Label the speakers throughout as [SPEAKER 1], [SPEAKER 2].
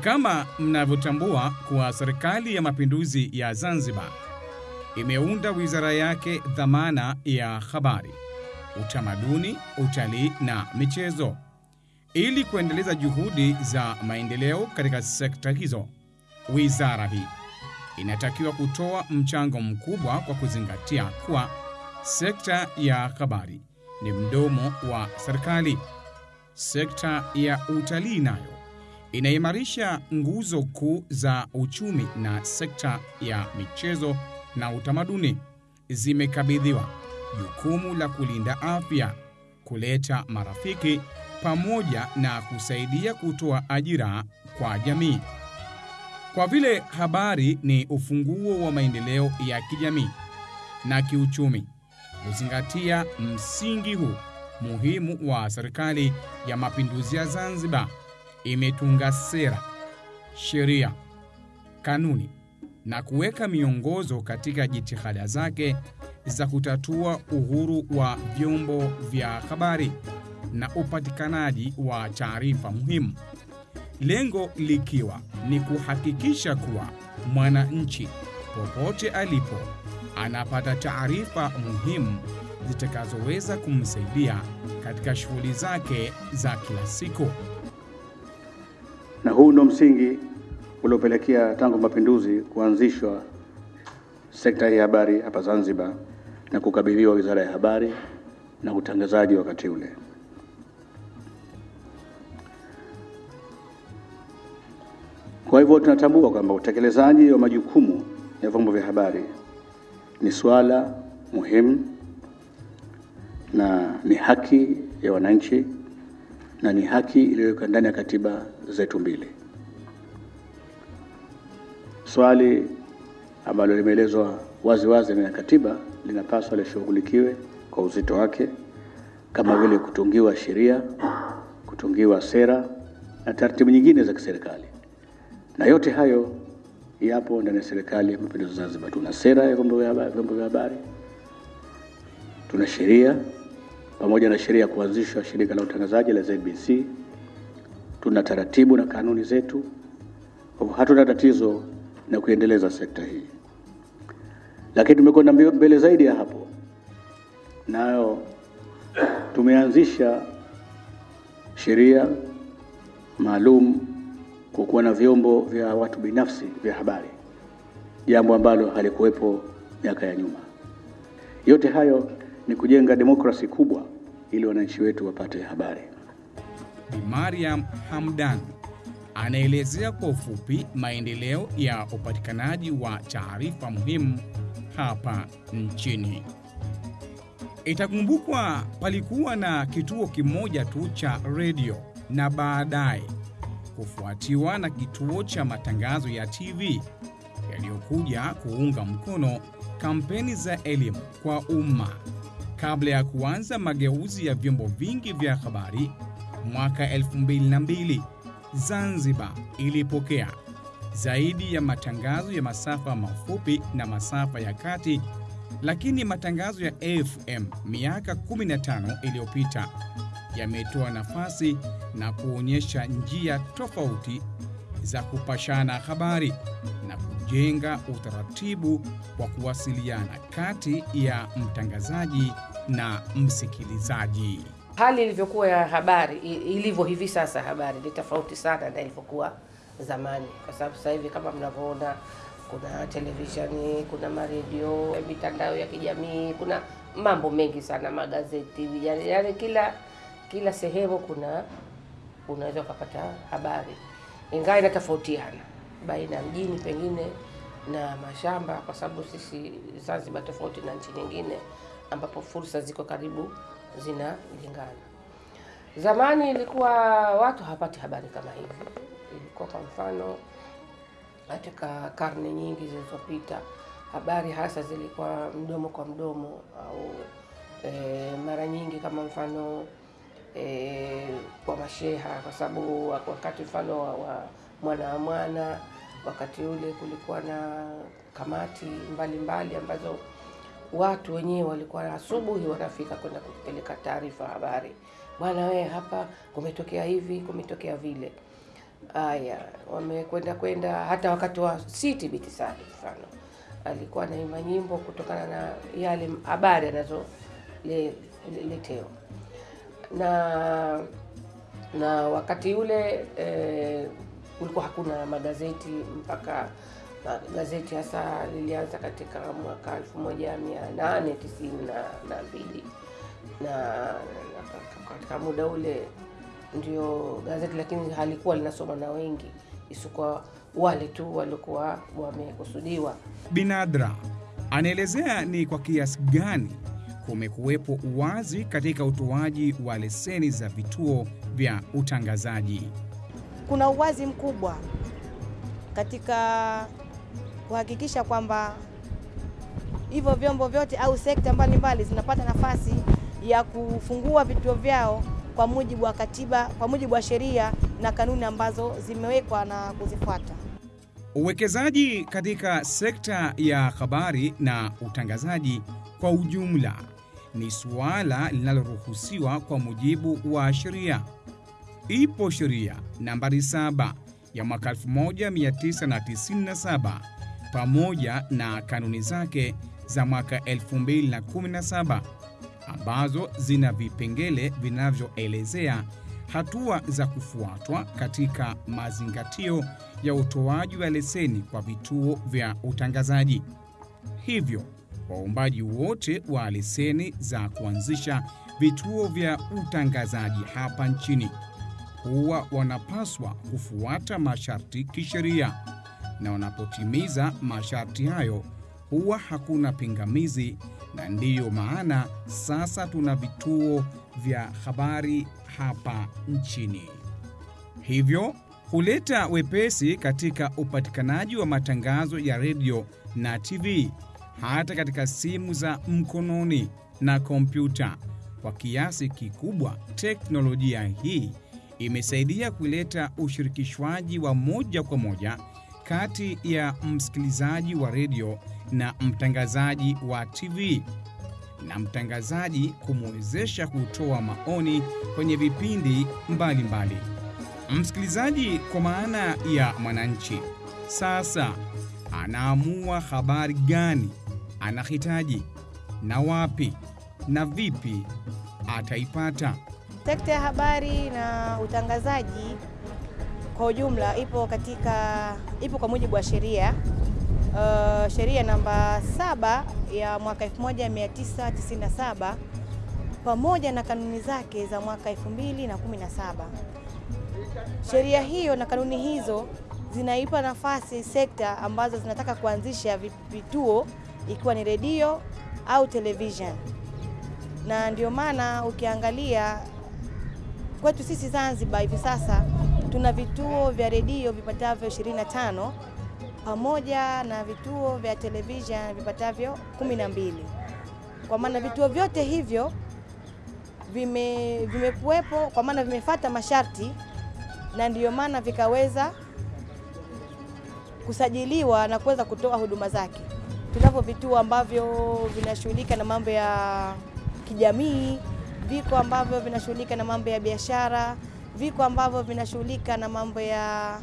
[SPEAKER 1] Kama mnavyotambua kuwa Serikali ya Mapinduzi ya Zanzibar imeunda wizara yake dhamana ya habari, utamaduni, utalii na michezo. Ili kuendeleza juhudi za maendeleo katika sekta hizo, wizara hii inatakiwa kutoa mchango mkubwa kwa kuzingatia kuwa sekta ya habari ni mdomo wa serikali. Sekta ya utalii nayo inaimarisha nguzo kuu za uchumi, na sekta ya michezo na utamaduni zimekabidhiwa jukumu la kulinda afya, kuleta marafiki pamoja na kusaidia kutoa ajira kwa jamii. Kwa vile habari ni ufunguo wa maendeleo ya kijamii na kiuchumi, kuzingatia msingi huu muhimu wa Serikali ya Mapinduzi ya Zanzibar imetunga sera, sheria, kanuni na kuweka miongozo katika jitihada zake za kutatua uhuru wa vyombo vya habari na upatikanaji wa taarifa muhimu, lengo likiwa ni kuhakikisha kuwa mwananchi popote alipo anapata taarifa muhimu zitakazoweza kumsaidia katika shughuli zake za kila siku.
[SPEAKER 2] Na huu ndo msingi uliopelekea tangu mapinduzi kuanzishwa sekta ya habari hapa Zanzibar na kukabidhiwa Wizara ya Habari na Utangazaji wakati ule. Kwa hivyo tunatambua kwamba utekelezaji wa majukumu ya vyombo vya habari ni swala muhimu na ni haki ya wananchi na ni haki iliyowekwa ndani ya katiba zetu mbili. Swali ambalo limeelezwa wazi wazi ndani ya katiba linapaswa lishughulikiwe kwa uzito wake, kama vile kutungiwa sheria, kutungiwa sera na taratibu nyingine za kiserikali, na yote hayo yapo ndani ya Serikali ya Mapinduzi Zanzibar. Tuna sera ya vyombo vya habari, tuna sheria pamoja na sheria ya kuanzishwa shirika la utangazaji la ZBC, tuna taratibu na kanuni zetu. Hatuna tatizo na kuendeleza sekta hii, lakini tumekwenda mbele zaidi ya hapo, nayo tumeanzisha sheria maalum kwa kuwa na vyombo vya watu binafsi vya habari, jambo ambalo halikuwepo miaka ya nyuma. Yote hayo ni kujenga demokrasi kubwa ili wananchi wetu wapate habari.
[SPEAKER 1] Bi Mariam Hamdan anaelezea kwa ufupi maendeleo ya upatikanaji wa taarifa muhimu hapa nchini. Itakumbukwa palikuwa na kituo kimoja tu cha redio na baadaye kufuatiwa na kituo cha matangazo ya TV yaliyokuja kuunga mkono kampeni za elimu kwa umma kabla ya kuanza mageuzi ya vyombo vingi vya habari mwaka 2002. Zanzibar ilipokea zaidi ya matangazo ya masafa mafupi na masafa ya kati, lakini matangazo ya FM miaka 15 iliyopita yametoa nafasi na kuonyesha njia tofauti za kupashana habari na kujenga utaratibu wa kuwasiliana kati ya mtangazaji na msikilizaji.
[SPEAKER 3] Hali ilivyokuwa ya habari ilivyo hivi sasa, habari ni tofauti sana na ilivyokuwa zamani, kwa sababu sasa hivi kama mnavyoona, kuna televisheni, kuna maredio, mitandao ya kijamii, kuna mambo mengi sana, magazeti, yani, yani kila kila sehemu kuna unaweza ukapata habari, ingawa inatofautiana baina ya mjini pengine na mashamba, kwa sababu sisi Zanzibar tofauti na nchi nyingine ambapo fursa ziko karibu zinalingana. Zamani ilikuwa watu hawapati habari kama hivi. Ilikuwa kwa mfano katika karne nyingi zilizopita, habari hasa zilikuwa mdomo kwa mdomo au e, mara nyingi kama mfano e, kwa masheha, kwa sababu wakati mfano wa, wa mwana wa mwana, wakati ule kulikuwa na kamati mbalimbali mbali ambazo watu wenyewe walikuwa asubuhi wanafika kwenda kupeleka taarifa habari, bwana wee hapa kumetokea hivi, kumetokea vile. Aya, wamekwenda kwenda hata wakati wa Siti Binti mfano, alikuwa anaimba nyimbo kutokana na yale habari anazoletewa le- na na wakati ule eh, kulikuwa hakuna magazeti mpaka gazeti hasa lilianza katika mwaka 1892 na mbili na, na katika muda ule ndio gazeti, lakini halikuwa linasoma na wengi isipokuwa wale tu walikuwa wamekusudiwa.
[SPEAKER 1] Binadra anaelezea ni kwa kiasi gani kumekuwepo uwazi katika utoaji wa leseni za vituo vya utangazaji.
[SPEAKER 4] kuna uwazi mkubwa katika kuhakikisha kwamba hivyo vyombo vyote au sekta mbalimbali zinapata nafasi ya kufungua vituo vyao kwa mujibu wa katiba, kwa mujibu wa sheria na kanuni ambazo zimewekwa na kuzifuata.
[SPEAKER 1] Uwekezaji katika sekta ya habari na utangazaji kwa ujumla ni suala linaloruhusiwa kwa mujibu wa sheria. Ipo sheria nambari 7 ya mwaka 1997 pamoja na kanuni zake za mwaka 2017 ambazo zina vipengele vinavyoelezea hatua za kufuatwa katika mazingatio ya utoaji wa leseni kwa vituo vya utangazaji. Hivyo, waombaji wote wa leseni za kuanzisha vituo vya utangazaji hapa nchini huwa wanapaswa kufuata masharti kisheria, na wanapotimiza masharti hayo huwa hakuna pingamizi, na ndiyo maana sasa tuna vituo vya habari hapa nchini. Hivyo huleta wepesi katika upatikanaji wa matangazo ya redio na TV hata katika simu za mkononi na kompyuta. Kwa kiasi kikubwa, teknolojia hii imesaidia kuleta ushirikishwaji wa moja kwa moja kati ya msikilizaji wa redio na mtangazaji wa TV na mtangazaji kumwezesha kutoa maoni kwenye vipindi mbalimbali. mbali. Msikilizaji kwa maana ya mwananchi sasa anaamua habari gani anahitaji na wapi na vipi ataipata.
[SPEAKER 4] Sekta ya habari na utangazaji kwa ujumla ipo katika ipo kwa mujibu wa sheria uh, sheria namba saba ya mwaka 1997 pamoja na kanuni zake za mwaka 2017. Sheria hiyo na kanuni hizo zinaipa nafasi sekta ambazo zinataka kuanzisha vituo ikiwa ni redio au television, na ndio maana ukiangalia kwetu sisi Zanzibar hivi sasa tuna vituo vya redio vipatavyo 25 pamoja na vituo vya television vipatavyo 12. Kwa maana vituo vyote hivyo vime vimekuwepo kwa maana vimefata masharti na ndiyo maana vikaweza kusajiliwa na kuweza kutoa huduma zake. Tunavyo vituo ambavyo vinashughulika na mambo ya kijamii, viko ambavyo vinashughulika na mambo ya biashara, viko ambavyo vinashughulika na mambo ya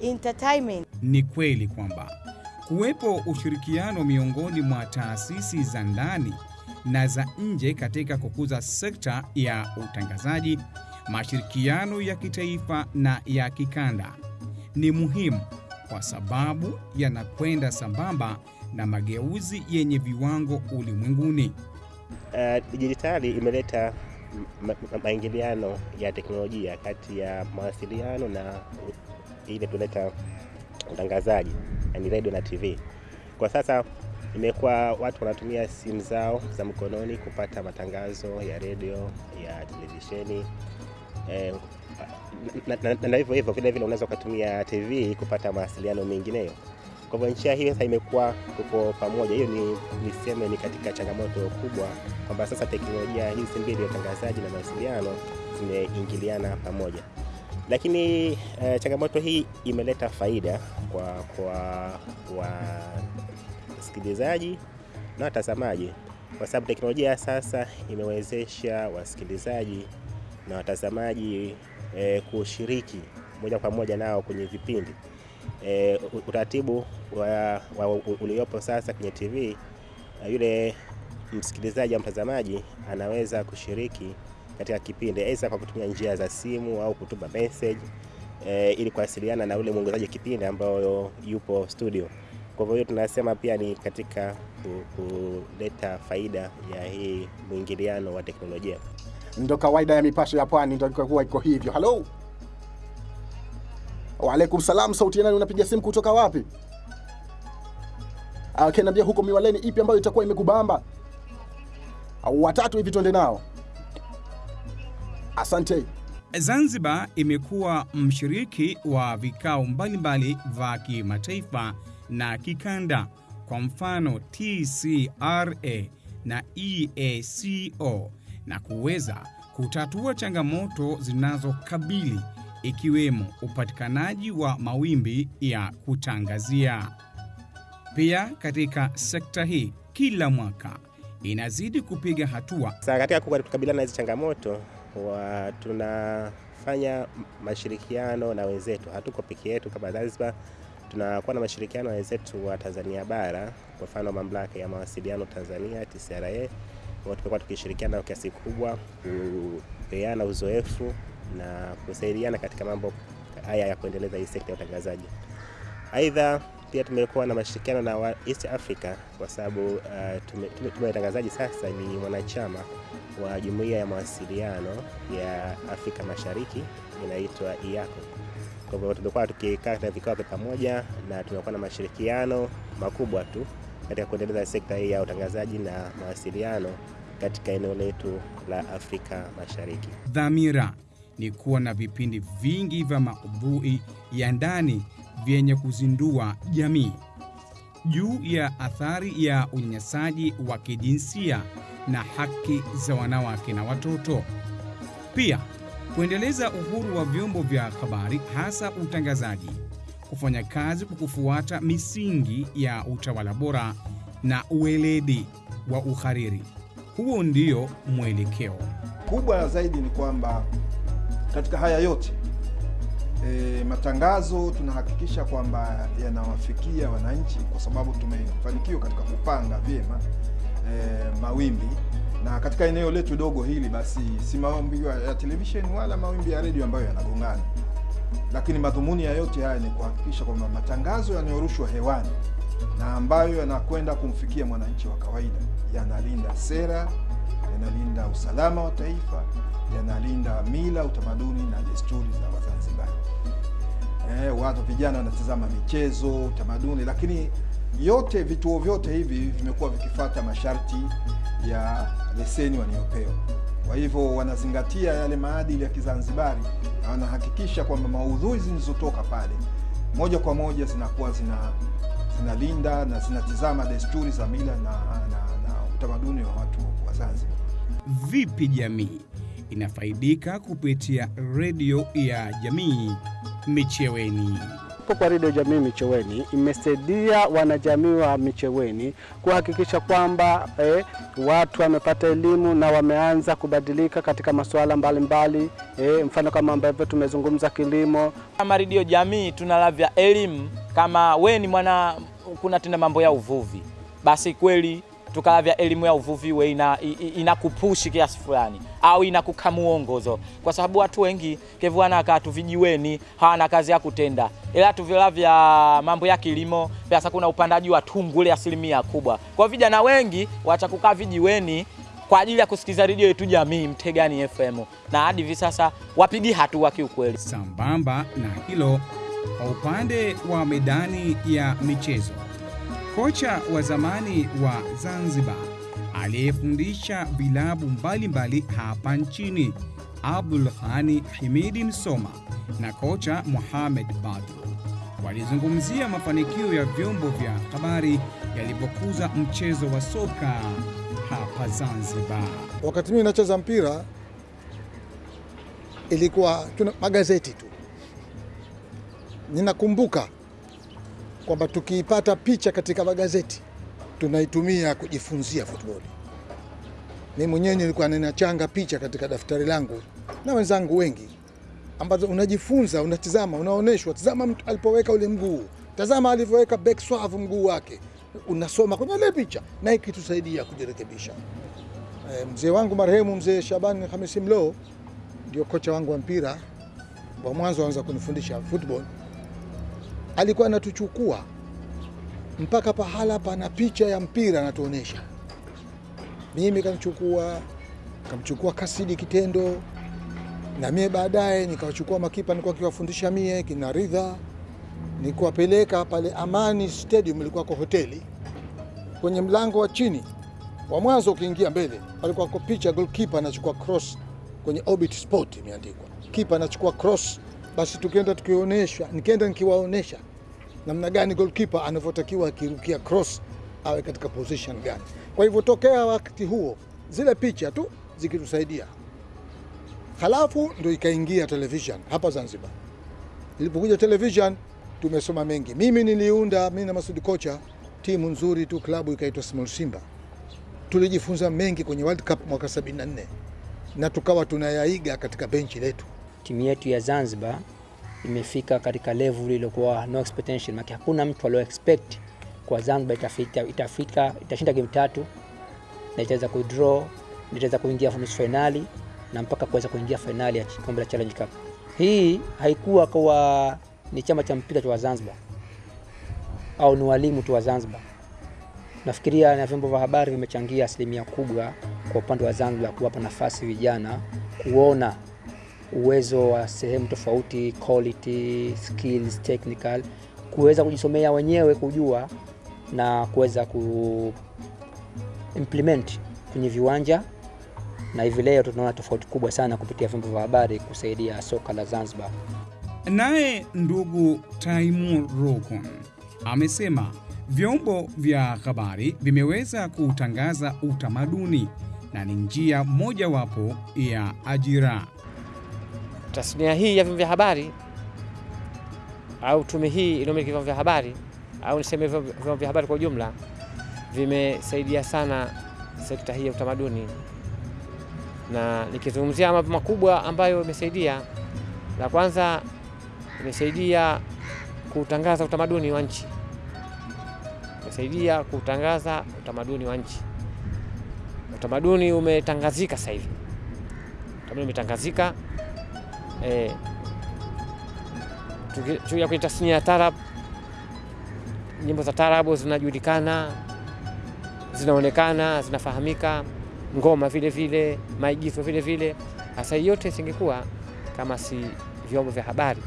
[SPEAKER 4] entertainment.
[SPEAKER 1] Ni kweli kwamba kuwepo ushirikiano miongoni mwa taasisi za ndani na za nje katika kukuza sekta ya utangazaji, mashirikiano ya kitaifa na ya kikanda ni muhimu kwa sababu yanakwenda sambamba na mageuzi yenye viwango ulimwenguni.
[SPEAKER 5] Uh, dijitali imeleta maingiliano ya teknolojia kati ya mawasiliano na ile tuleta utangazaji, yani radio na TV. Kwa sasa imekuwa watu wanatumia simu zao za mkononi kupata matangazo ya redio, ya televisheni eh, na hivyo hivyo vile vile unaweza ukatumia TV kupata mawasiliano mengineyo. Kwa hivyo njia hii sasa imekuwa tuko pamoja. Hiyo ni niseme ni katika changamoto kubwa kwamba sasa teknolojia hizi mbili ya utangazaji na mawasiliano zimeingiliana pamoja, lakini eh, changamoto hii imeleta faida kwa kwa wasikilizaji na watazamaji, kwa sababu teknolojia sasa imewezesha wasikilizaji na watazamaji e, kushiriki moja kwa moja nao kwenye vipindi. E, utaratibu wa, wa, uliopo sasa kwenye TV, yule msikilizaji au mtazamaji anaweza kushiriki katika kipindi aidha kwa kutumia njia za simu au kutuma message e, ili kuwasiliana na ule mwongozaji kipindi ambayo yupo studio. Kwa hivyo tunasema pia ni katika kuleta faida ya hii mwingiliano wa teknolojia.
[SPEAKER 6] Ndo kawaida ya mipasho ya pwani, ndo iko hivyo. Halo, waalaikum salam. Sauti ya nani? Unapiga simu kutoka wapi? Okay, niambia huko Miwaleni ipi ambayo itakuwa imekubamba au watatu hivi, twende nao. Asante.
[SPEAKER 1] Zanzibar imekuwa mshiriki wa vikao mbalimbali vya kimataifa na kikanda, kwa mfano TCRA na EACO, na kuweza kutatua changamoto zinazokabili ikiwemo upatikanaji wa mawimbi ya kutangazia. Pia katika sekta hii kila mwaka inazidi kupiga hatua.
[SPEAKER 5] Sasa katika kukabiliana na hizi changamoto wa tunafanya mashirikiano na wenzetu, hatuko peke yetu kama Zanzibar. Tunakuwa na mashirikiano na wenzetu wa Tanzania bara, kwa mfano mamlaka ya mawasiliano Tanzania TCRA, tumekuwa tukishirikiana kwa kiasi kubwa kupeana uzoefu na kusaidiana katika mambo haya ya kuendeleza hii sekta ya utangazaji. Aidha, pia tumekuwa na mashirikiano na East Africa kwa sababu uh, tume, tume, tume sasa ni mwanachama wa jumuiya ya mawasiliano ya Afrika Mashariki inaitwa IACO. Kwa hivyo tumekuwa tukikaa katika vikao vya pamoja na tumekuwa na mashirikiano makubwa tu katika kuendeleza sekta hii ya utangazaji na mawasiliano katika eneo letu la Afrika Mashariki.
[SPEAKER 1] Dhamira ni kuwa na vipindi vingi vya maudhui ya ndani vyenye kuzindua jamii juu ya athari ya unyanyasaji wa kijinsia na haki za wanawake na watoto. Pia kuendeleza uhuru wa vyombo vya habari, hasa utangazaji, kufanya kazi kwa kufuata misingi ya utawala bora na ueledi wa uhariri. Huo ndio mwelekeo
[SPEAKER 7] kubwa zaidi. Ni kwamba katika haya yote e, matangazo tunahakikisha kwamba yanawafikia wananchi, kwa sababu tumefanikiwa katika kupanga vyema e, mawimbi. Na katika eneo letu dogo hili, basi si mawimbi ya televisheni wala mawimbi ya redio ambayo yanagongana, lakini madhumuni ya yote haya ni kuhakikisha kwamba matangazo yanayorushwa hewani na ambayo yanakwenda kumfikia mwananchi wa kawaida yanalinda sera, yanalinda usalama wa taifa, yanalinda mila, utamaduni na desturi za Wazanzibari. Eh, watu vijana wanatazama michezo, utamaduni, lakini yote vituo vyote hivi vimekuwa vikifata masharti ya leseni wanayopewa. Kwa hivyo wanazingatia yale maadili ya Kizanzibari na wanahakikisha kwamba maudhui zilizotoka pale moja kwa moja zinakuwa zina zinalinda na zinatizama desturi za mila na, na, na utamaduni wa watu wa Zanzibar.
[SPEAKER 1] Vipi jamii inafaidika kupitia redio ya jamii Micheweni?
[SPEAKER 8] Kwa redio jamii Micheweni imesaidia wanajamii wa Micheweni kuhakikisha kwamba eh, watu wamepata elimu na wameanza kubadilika katika masuala mbalimbali eh, mfano kama ambavyo tumezungumza kilimo.
[SPEAKER 9] Kama redio jamii tunalavya elimu, kama we ni mwana kuna tena mambo ya uvuvi, basi kweli tukalavya elimu ya uvuvi we ina, inakupushi kiasi fulani au inakukamuongozo, kwa sababu watu wengi kevuana akatu vijiweni hawana kazi ya kutenda, ila tuvila vya mambo ya kilimo pesa, kuna upandaji wa tungule asilimia kubwa. Kwa vijana wengi wacha kukaa vijiweni kwa ajili ya kusikiza redio yetu jamii Mtegani FM, na hadi hivi sasa wapigi hatua kiukweli.
[SPEAKER 1] Sambamba na hilo, kwa upande wa medani ya michezo kocha wa zamani wa Zanzibar aliyefundisha vilabu mbalimbali hapa nchini Abdul Ghani Himidi Msoma na kocha Mohamed Badu walizungumzia mafanikio ya vyombo vya habari yalipokuza mchezo wa soka hapa Zanzibar.
[SPEAKER 10] Wakati mimi nacheza mpira ilikuwa tuna magazeti tu. Ninakumbuka kwamba tukiipata picha katika magazeti tunaitumia kujifunzia football. Mimi mwenyewe nilikuwa ninachanga picha katika daftari langu na wenzangu wengi, ambazo unajifunza, unatizama, unaonyeshwa, tazama mtu alipoweka ule mguu, tazama alivyoweka back swerve mguu wake, unasoma kwenye ile picha, na ikitusaidia kujirekebisha. E, mzee wangu marehemu mzee Shabani Hamisi Mlo ndio kocha wangu wa mpira wa mwanzo anaweza kunifundisha football. Alikuwa anatuchukua mpaka pahala pana picha ya mpira anatuonyesha Mimi kamchukua, kamchukua Kasidi Kitendo, na mie baadaye nikawachukua makipa nilikuwa kiwafundisha mie kina Ridha, nikuwapeleka pale Amani Stadium, ilikuwa kwa hoteli. Kwenye mlango wa chini wa mwanzo ukiingia mbele palikuwa kwa picha goalkeeper anachukua cross kwenye Orbit Sport imeandikwa, kipa anachukua cross. Basi tukienda tukionyesha, nikienda nikiwaonyesha namna gani goalkeeper anavyotakiwa akirukia cross awe katika position gani. Kwa hivyo tokea wakati huo zile picha tu zikitusaidia, halafu ndo ikaingia television hapa Zanzibar. Ilipokuja television tumesoma mengi. Mimi niliunda, mimi na Masudi kocha, timu nzuri tu, klabu ikaitwa Small Simba. Tulijifunza mengi kwenye World Cup mwaka 74 na tukawa tunayaiga katika benchi letu.
[SPEAKER 11] Timu yetu ya Zanzibar imefika katika level iliyokuwa no expectation, maana hakuna mtu alio expect kwa Zanzibar itafika, itafika itashinda game tatu na itaweza kudraw na itaweza kuingia nusu finali na mpaka kuweza kuingia finali ya kombe la Challenge Cup. Hii haikuwa kwa ni chama cha mpira cha Zanzibar au ni walimu tu wa Zanzibar. Nafikiria na vyombo vya habari vimechangia asilimia kubwa kwa upande wa Zanzibar kuwapa nafasi vijana kuona uwezo wa sehemu tofauti, quality, skills, technical, kuweza kujisomea wenyewe, kujua na kuweza ku implement kwenye viwanja, na hivi leo tunaona tofauti kubwa sana kupitia vyombo vya habari kusaidia soka la Zanzibar.
[SPEAKER 1] Naye ndugu Taimur Rukon amesema vyombo vya habari vimeweza kutangaza utamaduni na ni njia mojawapo ya ajira.
[SPEAKER 12] Tasnia hii ya vyombo vya habari au tume hii inayomiliki vyombo vya habari au niseme vyombo vya habari kwa ujumla vimesaidia sana sekta hii ya utamaduni, na nikizungumzia mambo makubwa ambayo imesaidia, la kwanza imesaidia kutangaza utamaduni wa nchi, imesaidia kutangaza utamaduni wa nchi. Utamaduni umetangazika sasa hivi, utamaduni umetangazika eh, tukija kwenye tasnia ya tarab, nyimbo za tarabu zinajulikana, zinaonekana, zinafahamika, ngoma vile vile, maigizo vile vile. Hasa yote isingekuwa kama si vyombo vya habari.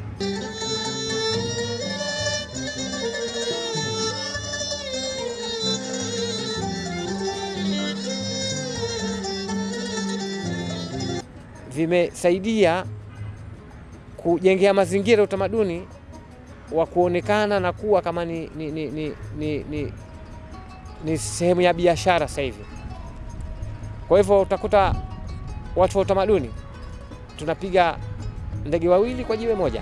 [SPEAKER 12] Vimesaidia kujengea mazingira utamaduni wa kuonekana na kuwa kama ni, ni, ni, ni, ni, ni, ni sehemu ya biashara sasa hivi. Kwa hivyo utakuta watu wa utamaduni tunapiga ndege wawili kwa jiwe moja,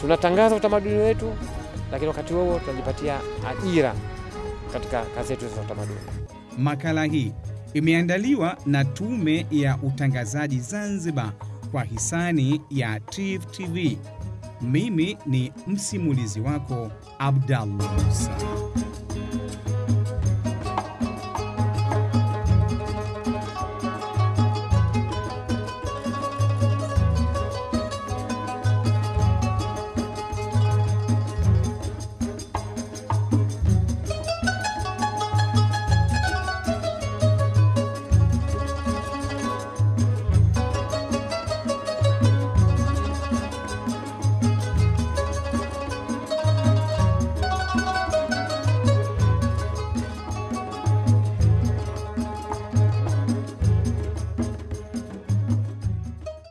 [SPEAKER 12] tunatangaza utamaduni wetu, lakini wakati huo tunajipatia ajira katika kazi zetu za utamaduni.
[SPEAKER 1] Makala hii imeandaliwa na Tume ya Utangazaji Zanzibar kwa hisani ya TIFF TV. Mimi ni msimulizi wako Abdallah Musa.